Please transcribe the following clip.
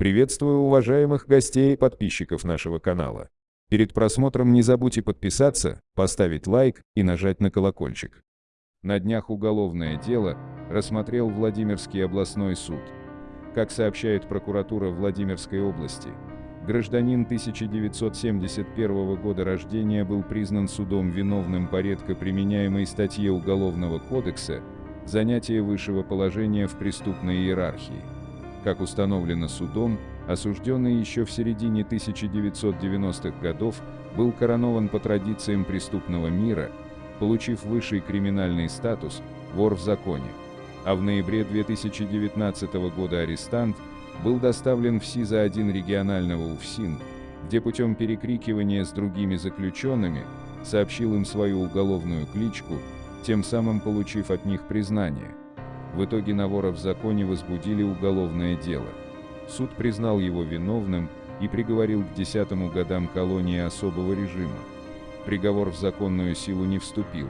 Приветствую уважаемых гостей и подписчиков нашего канала. Перед просмотром не забудьте подписаться, поставить лайк и нажать на колокольчик. На днях уголовное дело рассмотрел Владимирский областной суд. Как сообщает прокуратура Владимирской области, гражданин 1971 года рождения был признан судом виновным по редко применяемой статье Уголовного кодекса «Занятие высшего положения в преступной иерархии». Как установлено судом, осужденный еще в середине 1990-х годов был коронован по традициям преступного мира, получив высший криминальный статус «вор в законе». А в ноябре 2019 года арестант был доставлен в СИЗО-1 регионального УФСИН, где путем перекрикивания с другими заключенными сообщил им свою уголовную кличку, тем самым получив от них признание. В итоге на вора в законе возбудили уголовное дело. Суд признал его виновным и приговорил к десятому годам колонии особого режима. Приговор в законную силу не вступил,